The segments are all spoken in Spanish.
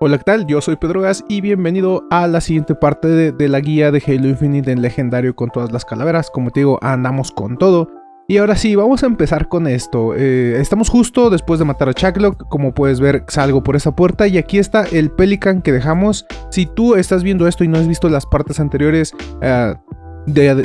Hola, ¿qué tal? Yo soy Pedro Gas y bienvenido a la siguiente parte de, la guía de Halo Infinite en legendario con todas las calaveras. Como te digo, andamos con todo. Y ahora sí, vamos a empezar con esto. Eh, estamos justo después de matar a Chucklock. Como puedes ver, salgo por esa puerta y aquí está el Pelican que dejamos. Si tú estás viendo esto y no has visto las partes anteriores, eh,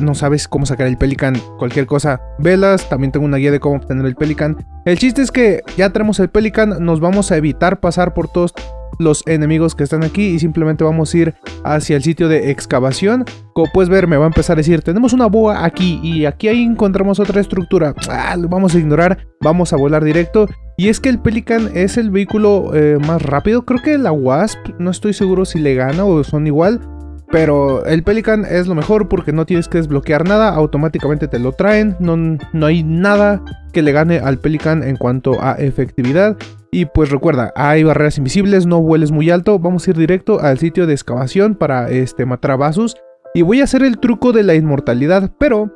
no sabes cómo sacar el Pelican, cualquier cosa, velas, también tengo una guía de cómo obtener el Pelican. El chiste es que ya tenemos el Pelican, nos vamos a evitar pasar por todos los enemigos que están aquí y simplemente vamos a ir hacia el sitio de excavación. Como puedes ver me va a empezar a decir, tenemos una boa aquí y aquí ahí encontramos otra estructura. Ah, lo vamos a ignorar, vamos a volar directo. Y es que el Pelican es el vehículo eh, más rápido, creo que la Wasp, no estoy seguro si le gana o son igual. Pero el Pelican es lo mejor porque no tienes que desbloquear nada, automáticamente te lo traen, no, no hay nada que le gane al Pelican en cuanto a efectividad. Y pues recuerda, hay barreras invisibles, no vueles muy alto, vamos a ir directo al sitio de excavación para este, matar a Basus. Y voy a hacer el truco de la inmortalidad, pero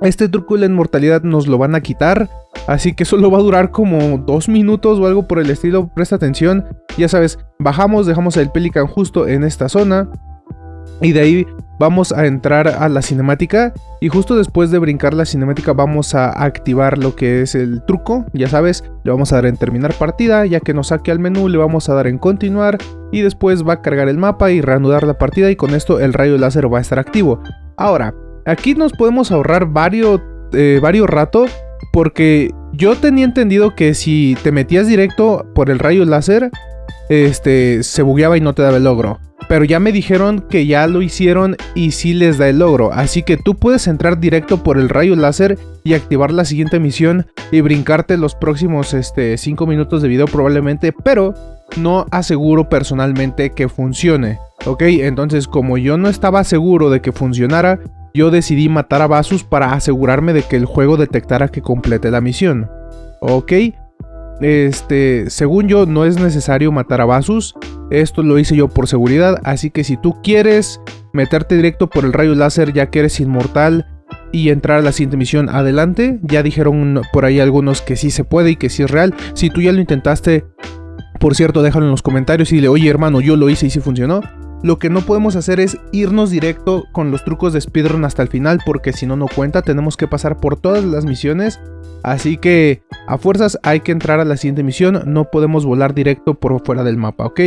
este truco de la inmortalidad nos lo van a quitar, así que solo va a durar como dos minutos o algo por el estilo, presta atención. Ya sabes, bajamos, dejamos el Pelican justo en esta zona, y de ahí vamos a entrar a la cinemática y justo después de brincar la cinemática vamos a activar lo que es el truco, ya sabes, le vamos a dar en terminar partida, ya que nos saque al menú le vamos a dar en continuar y después va a cargar el mapa y reanudar la partida y con esto el rayo láser va a estar activo. Ahora, aquí nos podemos ahorrar varios, eh, varios rato porque yo tenía entendido que si te metías directo por el rayo láser, este, se bugueaba y no te daba el logro. Pero ya me dijeron que ya lo hicieron y sí les da el logro, así que tú puedes entrar directo por el rayo láser y activar la siguiente misión y brincarte los próximos 5 este, minutos de video probablemente, pero no aseguro personalmente que funcione. Ok, entonces como yo no estaba seguro de que funcionara, yo decidí matar a Basus para asegurarme de que el juego detectara que complete la misión. Ok, este, según yo, no es necesario matar a Basus. Esto lo hice yo por seguridad. Así que si tú quieres meterte directo por el rayo láser, ya que eres inmortal y entrar a la siguiente misión, adelante. Ya dijeron por ahí algunos que sí se puede y que sí es real. Si tú ya lo intentaste, por cierto, déjalo en los comentarios y dile, oye hermano, yo lo hice y sí funcionó. Lo que no podemos hacer es irnos directo con los trucos de speedrun hasta el final porque si no no cuenta, tenemos que pasar por todas las misiones. Así que a fuerzas hay que entrar a la siguiente misión, no podemos volar directo por fuera del mapa, ¿ok?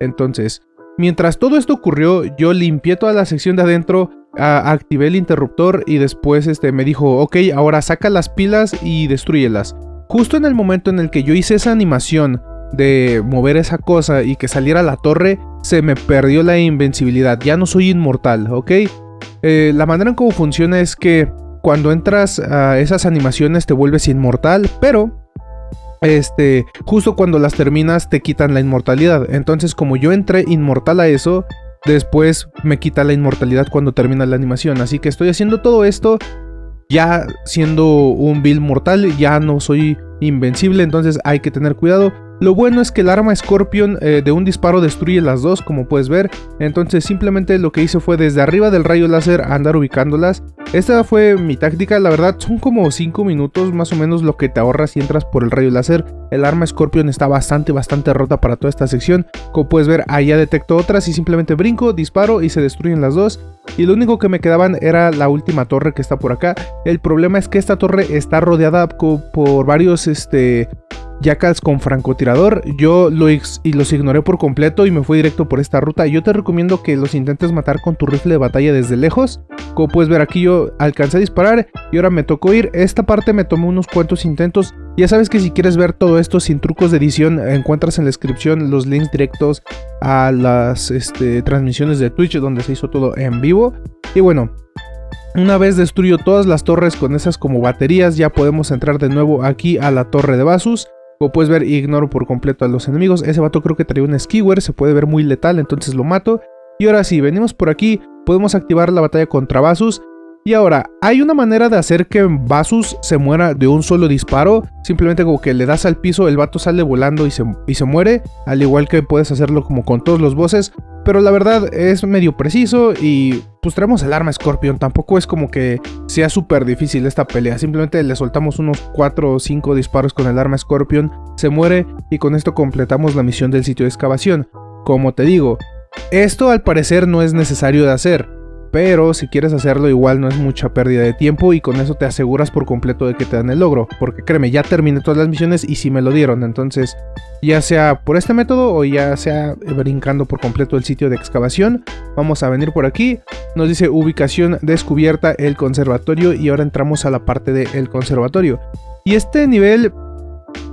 Entonces, mientras todo esto ocurrió, yo limpié toda la sección de adentro, activé el interruptor y después este, me dijo, ok, ahora saca las pilas y destruyelas. Justo en el momento en el que yo hice esa animación de mover esa cosa y que saliera la torre, se me perdió la invencibilidad. Ya no soy inmortal, ¿ok? Eh, la manera en cómo funciona es que cuando entras a esas animaciones te vuelves inmortal, pero este, justo cuando las terminas te quitan la inmortalidad. Entonces, como yo entré inmortal a eso, después me quita la inmortalidad cuando termina la animación. Así que estoy haciendo todo esto ya siendo un build mortal, ya no soy invencible, entonces hay que tener cuidado. Lo bueno es que el arma Scorpion eh, de un disparo destruye las dos, como puedes ver. Entonces simplemente lo que hice fue desde arriba del rayo láser andar ubicándolas. Esta fue mi táctica, la verdad son como 5 minutos más o menos lo que te ahorras si entras por el rayo láser. El arma Scorpion está bastante, bastante rota para toda esta sección. Como puedes ver, ahí ya detecto otras y simplemente brinco, disparo y se destruyen las dos. Y lo único que me quedaban era la última torre que está por acá. El problema es que esta torre está rodeada por varios este, Jackals con francotirador, yo lo y los ignoré por completo y me fui directo por esta ruta. Yo te recomiendo que los intentes matar con tu rifle de batalla desde lejos. Como puedes ver aquí yo alcancé a disparar y ahora me tocó ir. Esta parte me tomó unos cuantos intentos. Ya sabes que si quieres ver todo esto sin trucos de edición, encuentras en la descripción los links directos a las este, transmisiones de Twitch donde se hizo todo en vivo. Y bueno, una vez destruyo todas las torres con esas como baterías, ya podemos entrar de nuevo aquí a la torre de Basus. Como puedes ver, ignoro por completo a los enemigos. Ese vato creo que trae un skewer, se puede ver muy letal, entonces lo mato. Y ahora sí, venimos por aquí, podemos activar la batalla contra Basus. Y ahora, hay una manera de hacer que Basus se muera de un solo disparo. Simplemente como que le das al piso, el vato sale volando y se, y se muere. Al igual que puedes hacerlo como con todos los bosses. Pero la verdad es medio preciso y pues traemos el arma Scorpion. Tampoco es como que sea súper difícil esta pelea. Simplemente le soltamos unos 4 o 5 disparos con el arma Scorpion. Se muere y con esto completamos la misión del sitio de excavación. Como te digo, esto al parecer no es necesario de hacer, pero si quieres hacerlo igual no es mucha pérdida de tiempo y con eso te aseguras por completo de que te dan el logro, porque créeme, ya terminé todas las misiones y sí me lo dieron, entonces ya sea por este método o ya sea brincando por completo el sitio de excavación, vamos a venir por aquí, nos dice ubicación descubierta el conservatorio y ahora entramos a la parte del conservatorio. Y este nivel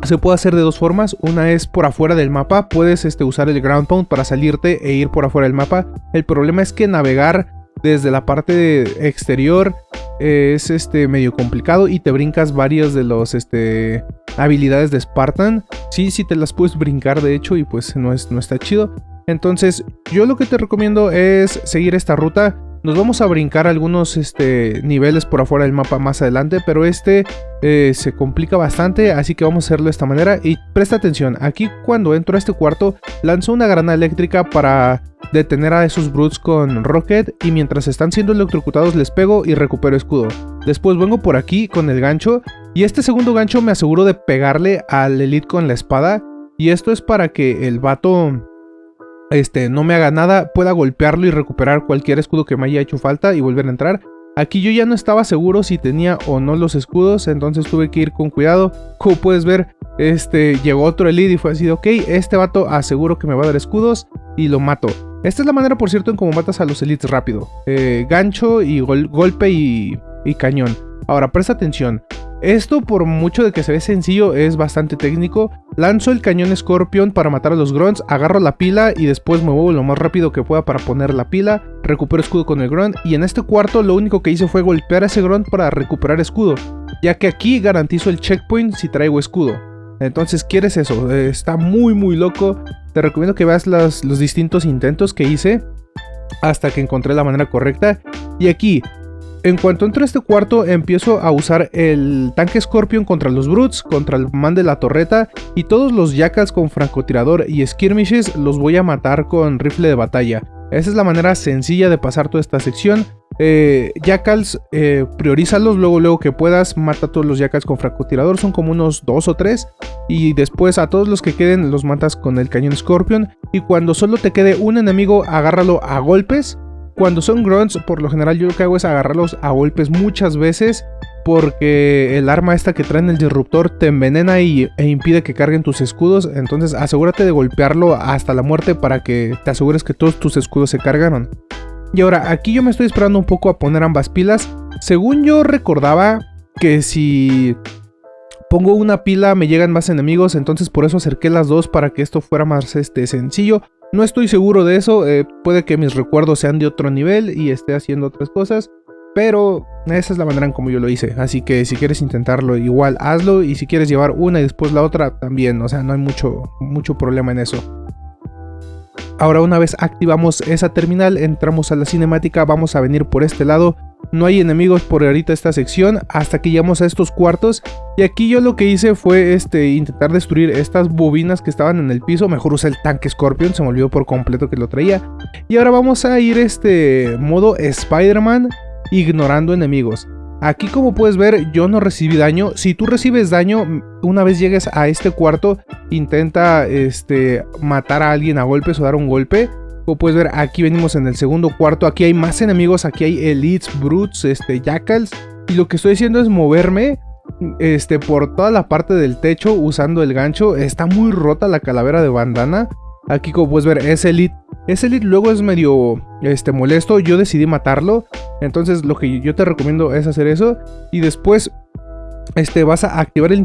se puede hacer de dos formas, una es por afuera del mapa, puedes este, usar el ground pound para salirte e ir por afuera del mapa, el problema es que navegar desde la parte exterior es este medio complicado y te brincas varias de los este habilidades de Spartan. Sí, sí te las puedes brincar de hecho y pues no, es, no está chido. Entonces yo lo que te recomiendo es seguir esta ruta. Nos vamos a brincar algunos este, niveles por afuera del mapa más adelante, pero este eh, se complica bastante, así que vamos a hacerlo de esta manera. Y presta atención, aquí cuando entro a este cuarto, lanzo una granada eléctrica para detener a esos brutes con Rocket y mientras están siendo electrocutados les pego y recupero escudo. Después vengo por aquí con el gancho y este segundo gancho me aseguro de pegarle al Elite con la espada y esto es para que el vato este, no me haga nada, pueda golpearlo y recuperar cualquier escudo que me haya hecho falta y volver a entrar. Aquí yo ya no estaba seguro si tenía o no los escudos, entonces tuve que ir con cuidado. Como puedes ver, este, llegó otro elite y fue así, ok, este vato aseguro que me va a dar escudos y lo mato. Esta es la manera, por cierto, en cómo matas a los elites rápido. Eh, gancho y golpe y, y cañón. Ahora, presta atención. Esto, por mucho de que se ve sencillo, es bastante técnico. Lanzo el cañón Scorpion para matar a los grunts, agarro la pila y después me muevo lo más rápido que pueda para poner la pila, recupero escudo con el grunt y en este cuarto lo único que hice fue golpear a ese grunt para recuperar escudo, ya que aquí garantizo el checkpoint si traigo escudo. Entonces, ¿quieres eso? Eh, está muy muy loco. Te recomiendo que veas los distintos intentos que hice hasta que encontré la manera correcta. Y aquí, en cuanto entro a este cuarto, empiezo a usar el tanque Scorpion contra los Brutes, contra el man de la torreta y todos los Jackals con francotirador y skirmishes los voy a matar con rifle de batalla. Esa es la manera sencilla de pasar toda esta sección. Eh, jackals, eh, priorízalos luego, luego que puedas. Mata a todos los Jackals con francotirador, son como unos dos o tres. Y después a todos los que queden los matas con el cañón Scorpion. Y cuando solo te quede un enemigo, agárralo a golpes. Cuando son grunts, por lo general yo lo que hago es agarrarlos a golpes muchas veces. Porque el arma esta que traen el disruptor te envenena y, e impide que carguen tus escudos. Entonces asegúrate de golpearlo hasta la muerte para que te asegures que todos tus escudos se cargaron. Y ahora, aquí yo me estoy esperando un poco a poner ambas pilas. Según yo recordaba que si pongo una pila me llegan más enemigos, entonces por eso acerqué las dos para que esto fuera más este, sencillo. No estoy seguro de eso, eh, puede que mis recuerdos sean de otro nivel y esté haciendo otras cosas. Pero esa es la manera en como yo lo hice. Así que si quieres intentarlo igual hazlo. Y si quieres llevar una y después la otra también. O sea, no hay mucho, mucho problema en eso. Ahora una vez activamos esa terminal, entramos a la cinemática, vamos a venir por este lado. No hay enemigos por ahorita esta sección hasta que llegamos a estos cuartos. Y aquí yo lo que hice fue este, intentar destruir estas bobinas que estaban en el piso. Mejor usé el tanque Scorpion, se me olvidó por completo que lo traía. Y ahora vamos a ir este modo Spider-Man ignorando enemigos. Aquí como puedes ver yo no recibí daño, si tú recibes daño una vez llegues a este cuarto intenta este, matar a alguien a golpes o dar un golpe. Como puedes ver aquí venimos en el segundo cuarto, aquí hay más enemigos, aquí hay elites, brutes, este, jackals. Y lo que estoy haciendo es moverme este, por toda la parte del techo usando el gancho. Está muy rota la calavera de bandana. Aquí como puedes ver es elite ese elite luego es medio este, molesto, yo decidí matarlo. Entonces lo que yo te recomiendo es hacer eso. Y después este, vas a activar el,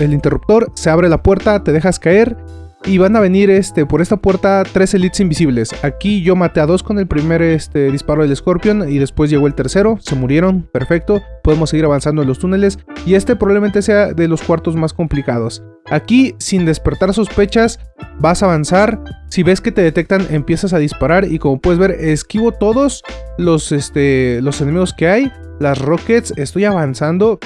el interruptor, se abre la puerta, te dejas caer y van a venir este, por esta puerta tres elites invisibles. Aquí yo maté a dos con el primer este, disparo del Scorpion y después llegó el tercero. Se murieron, perfecto. Podemos seguir avanzando en los túneles y este probablemente sea de los cuartos más complicados. Aquí, sin despertar sospechas, vas a avanzar. Si ves que te detectan, empiezas a disparar y como puedes ver, esquivo todos los, este, los enemigos que hay. Las rockets, estoy avanzando.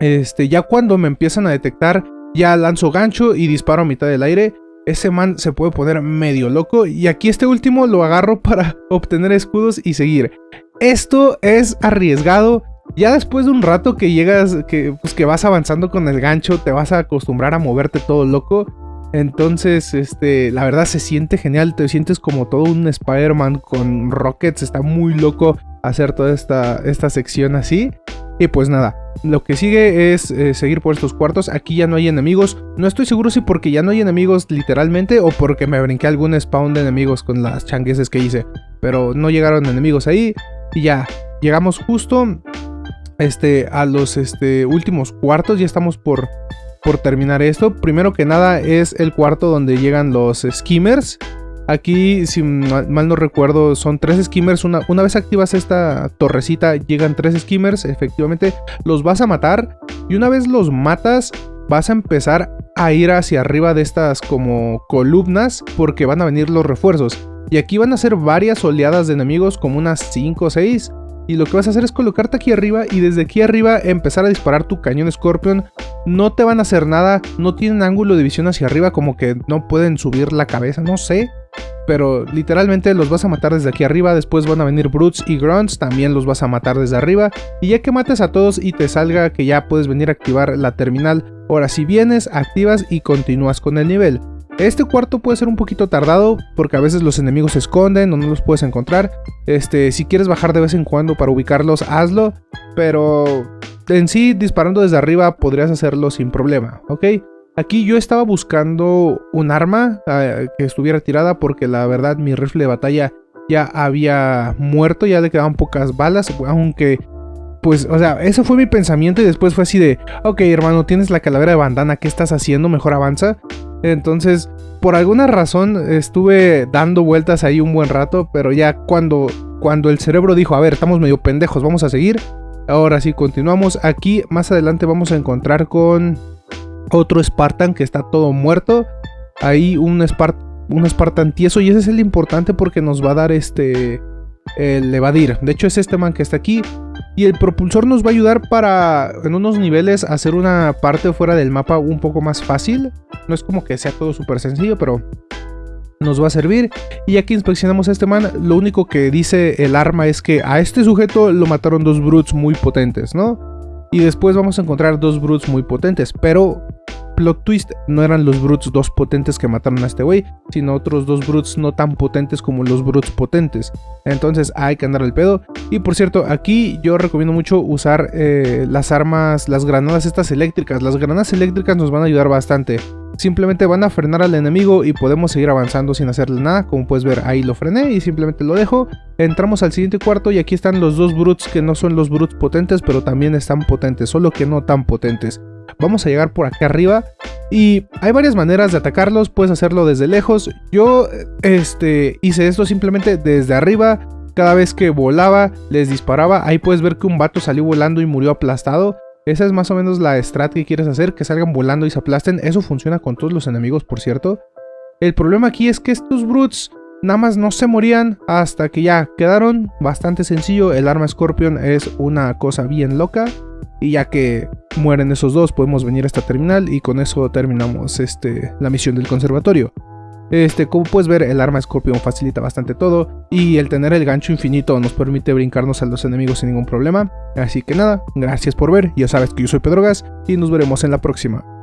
Este, ya cuando me empiezan a detectar ya lanzo gancho y disparo a mitad del aire. Ese man se puede poner medio loco. Y aquí este último lo agarro para obtener escudos y seguir. Esto es arriesgado. Ya después de un rato que llegas, que, pues que vas avanzando con el gancho, te vas a acostumbrar a moverte todo loco. Entonces, este, la verdad se siente genial, te sientes como todo un Spider-Man con rockets, está muy loco hacer toda esta, esta sección así. Y pues nada, lo que sigue es eh, seguir por estos cuartos. Aquí ya no hay enemigos. No estoy seguro si porque ya no hay enemigos literalmente o porque me brinqué algún spawn de enemigos con las changueses que hice. Pero no llegaron enemigos ahí. Y ya, llegamos justo este, a los este, últimos cuartos. Ya estamos por, por terminar esto. Primero que nada es el cuarto donde llegan los skimmers. Aquí, si mal no recuerdo, son tres skimmers. Una, una, vez activas esta torrecita, llegan tres skimmers. Efectivamente, los vas a matar. Y una vez los matas, vas a empezar a ir hacia arriba de estas como columnas. Porque van a venir los refuerzos. Y aquí van a ser varias oleadas de enemigos, como unas 5 o 6. Y lo que vas a hacer es colocarte aquí arriba y desde aquí arriba empezar a disparar tu cañón Scorpion. No te van a hacer nada, no tienen ángulo de visión hacia arriba, como que no pueden subir la cabeza, no sé. Pero literalmente los vas a matar desde aquí arriba, después van a venir Brutes y Grunts, también los vas a matar desde arriba. Y ya que mates a todos y te salga que ya puedes venir a activar la terminal, ahora si vienes, activas y continúas con el nivel. Este cuarto puede ser un poquito tardado porque a veces los enemigos se esconden o no los puedes encontrar. Este, si quieres bajar de vez en cuando para ubicarlos, hazlo. Pero en sí, disparando desde arriba podrías hacerlo sin problema, ¿ok? Aquí yo estaba buscando un arma eh, que estuviera tirada porque la verdad mi rifle de batalla ya había muerto, ya le quedaban pocas balas, aunque pues, o sea, eso fue mi pensamiento y después fue así de, ok hermano, tienes la calavera de bandana, ¿qué estás haciendo? Mejor avanza. Entonces, por alguna razón estuve dando vueltas ahí un buen rato, pero ya cuando, cuando el cerebro dijo, a ver, estamos medio pendejos, vamos a seguir. Ahora sí, continuamos. Aquí más adelante vamos a encontrar con otro Spartan que está todo muerto. Ahí un, un Spartan tieso y ese es el importante porque nos va a dar este el evadir. De hecho es este man que está aquí. Y el propulsor nos va a ayudar para en unos niveles hacer una parte fuera del mapa un poco más fácil. No es como que sea todo súper sencillo, pero nos va a servir. Y ya que inspeccionamos a este man, lo único que dice el arma es que a este sujeto lo mataron dos brutes muy potentes, ¿no? Y después vamos a encontrar dos brutes muy potentes, pero plot twist, no eran los Brutes dos potentes que mataron a este güey, sino otros dos Brutes no tan potentes como los Brutes potentes. Entonces hay que andar al pedo. Y por cierto, aquí yo recomiendo mucho usar eh, las armas, las granadas estas eléctricas. Las granadas eléctricas nos van a ayudar bastante. Simplemente van a frenar al enemigo y podemos seguir avanzando sin hacerle nada. Como puedes ver, ahí lo frené y simplemente lo dejo. Entramos al siguiente cuarto y aquí están los dos Brutes que no son los Brutes potentes, pero también están potentes, solo que no tan potentes. Vamos a llegar por acá arriba y hay varias maneras de atacarlos, puedes hacerlo desde lejos. Yo este, hice esto simplemente desde arriba, cada vez que volaba les disparaba. Ahí puedes ver que un vato salió volando y murió aplastado. Esa es más o menos la strat que quieres hacer, que salgan volando y se aplasten. Eso funciona con todos los enemigos, por cierto. El problema aquí es que estos brutes nada más no se morían hasta que ya quedaron. Bastante sencillo, el arma Scorpion es una cosa bien loca. Y ya que mueren esos dos, podemos venir a esta terminal y con eso terminamos este, la misión del conservatorio. Este, como puedes ver, el arma Scorpion facilita bastante todo y el tener el gancho infinito nos permite brincarnos a los enemigos sin ningún problema. Así que nada, gracias por ver, ya sabes que yo soy Pedrogas y nos veremos en la próxima.